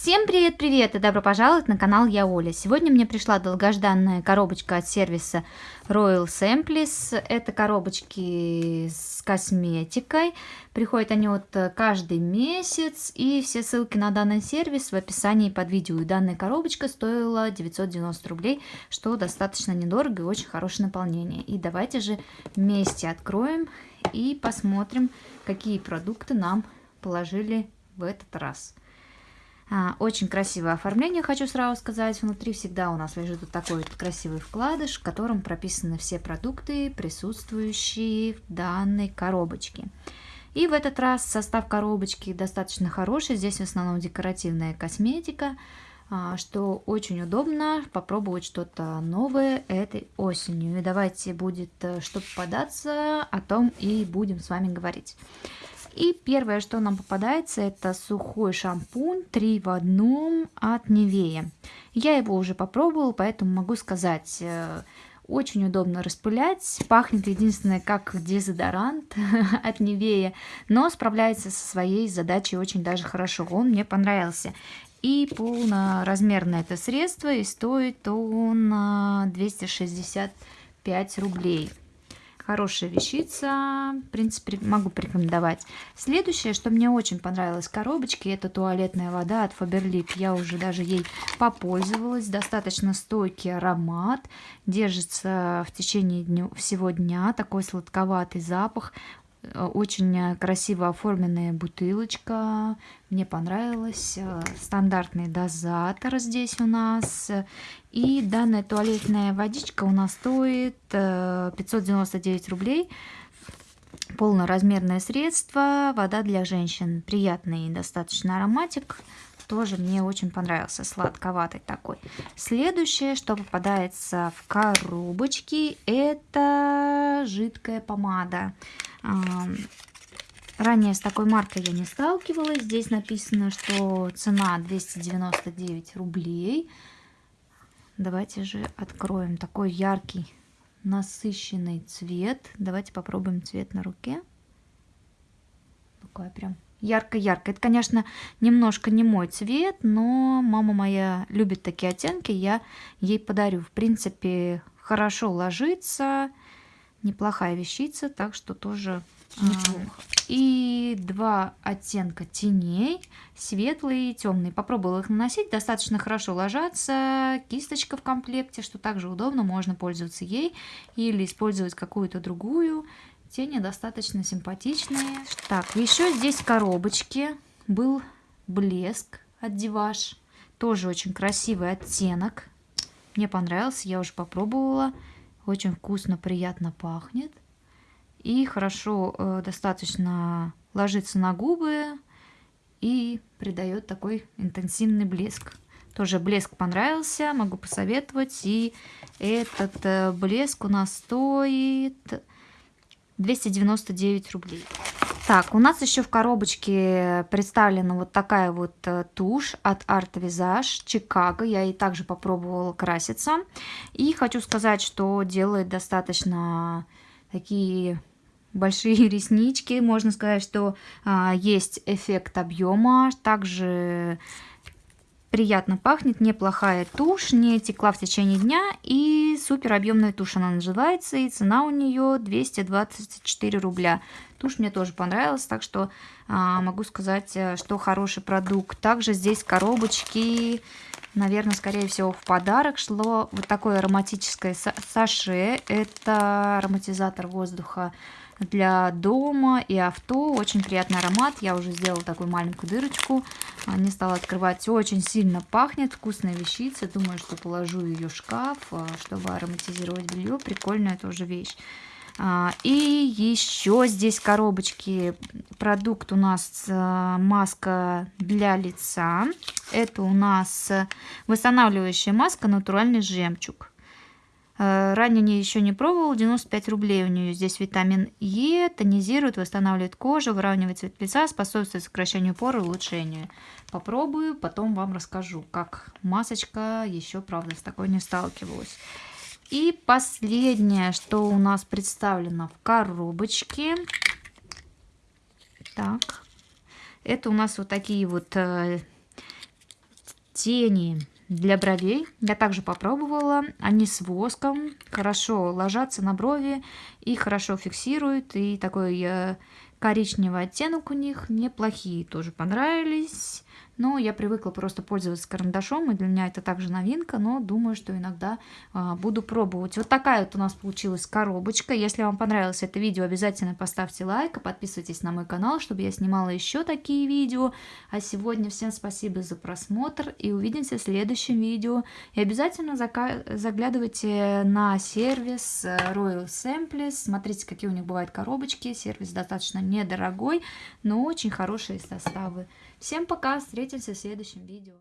Всем привет-привет и добро пожаловать на канал Я Оля. Сегодня мне пришла долгожданная коробочка от сервиса Royal Samples. Это коробочки с косметикой. Приходят они вот каждый месяц. И все ссылки на данный сервис в описании под видео. И данная коробочка стоила 990 рублей, что достаточно недорого и очень хорошее наполнение. И давайте же вместе откроем и посмотрим, какие продукты нам положили в этот раз. А, очень красивое оформление, хочу сразу сказать. Внутри всегда у нас лежит вот такой вот красивый вкладыш, в котором прописаны все продукты, присутствующие в данной коробочке. И в этот раз состав коробочки достаточно хороший. Здесь в основном декоративная косметика, а, что очень удобно попробовать что-то новое этой осенью. И давайте будет, э, чтобы податься, о том и будем с вами говорить. И первое, что нам попадается, это сухой шампунь 3 в одном от Невея. Я его уже попробовала, поэтому могу сказать, э, очень удобно распылять. Пахнет единственное как дезодорант от Невея, но справляется со своей задачей очень даже хорошо. Он мне понравился. И полноразмерное это средство, и стоит он 265 рублей. Хорошая вещица, в принципе, могу порекомендовать. Следующее, что мне очень понравилось в коробочке, это туалетная вода от Faberlic. Я уже даже ей попользовалась. Достаточно стойкий аромат, держится в течение дню, всего дня. Такой сладковатый запах. Э, очень э, красиво оформленная бутылочка. Мне понравилось. Э, стандартный дозатор здесь у нас. И данная туалетная водичка у нас стоит 599 рублей. Полноразмерное средство. Вода для женщин. Приятный достаточно ароматик. Тоже мне очень понравился. Сладковатый такой. Следующее, что попадается в коробочки, это жидкая помада. Ранее с такой маркой я не сталкивалась. Здесь написано, что цена 299 рублей. Давайте же откроем такой яркий, насыщенный цвет. Давайте попробуем цвет на руке. Такой прям ярко-ярко. Это, конечно, немножко не мой цвет, но мама моя любит такие оттенки, я ей подарю. В принципе, хорошо ложится неплохая вещица, так что тоже а, неплохо. И два оттенка теней, светлый и темный. Попробовала их наносить, достаточно хорошо ложатся. Кисточка в комплекте, что также удобно, можно пользоваться ей или использовать какую-то другую. Тени достаточно симпатичные. Так, еще здесь в коробочке был блеск от Диваш. Тоже очень красивый оттенок. Мне понравился, я уже попробовала. Очень вкусно, приятно пахнет. И хорошо э, достаточно ложится на губы и придает такой интенсивный блеск. Тоже блеск понравился, могу посоветовать. И этот э, блеск у нас стоит 299 рублей. Так, у нас еще в коробочке представлена вот такая вот э, тушь от Art Visage Chicago. Я и также попробовала краситься. И хочу сказать, что делает достаточно такие большие реснички. Можно сказать, что а, есть эффект объема. Также приятно пахнет, неплохая тушь, не текла в течение дня и супер объемная тушь она называется и цена у нее 224 рубля. Тушь мне тоже понравилась, так что а, могу сказать, э, что хороший продукт. Также здесь коробочки, наверное, скорее всего в подарок шло вот такое ароматическое саше, это ароматизатор воздуха для дома и авто. Очень приятный аромат. Я уже сделала такую маленькую дырочку. Не стала открывать. Очень сильно пахнет. Вкусная вещица. Думаю, что положу ее в шкаф, а, чтобы ароматизировать белье. Прикольная тоже вещь. А, и еще здесь коробочки. Продукт у нас а, маска для лица. Это у нас восстанавливающая маска натуральный жемчуг. Э, ранее не, еще не пробовал, 95 рублей у нее здесь витамин Е, тонизирует, восстанавливает кожу, выравнивает цвет лица, способствует сокращению пор и улучшению. Попробую, потом вам расскажу, как масочка, еще, правда, с такой не сталкивалась. И последнее, что у нас представлено в коробочке. Так, это у нас вот такие вот э, тени для бровей. Я также попробовала. Они с воском, хорошо ложатся на брови и хорошо фиксируют. И такой э, коричневый оттенок у них неплохие тоже понравились. Но я привыкла просто пользоваться карандашом, и для меня это также новинка, но думаю, что иногда а, буду пробовать. Вот такая вот у нас получилась коробочка. Если вам понравилось это видео, обязательно поставьте лайк, и подписывайтесь на мой канал, чтобы я снимала еще такие видео. А сегодня всем спасибо за просмотр, и увидимся в следующем видео. И обязательно заглядывайте на сервис э, Royal Samples, смотрите, какие у них бывают коробочки. Сервис достаточно недорогой, но очень хорошие составы. Всем пока, встретимся в следующем видео.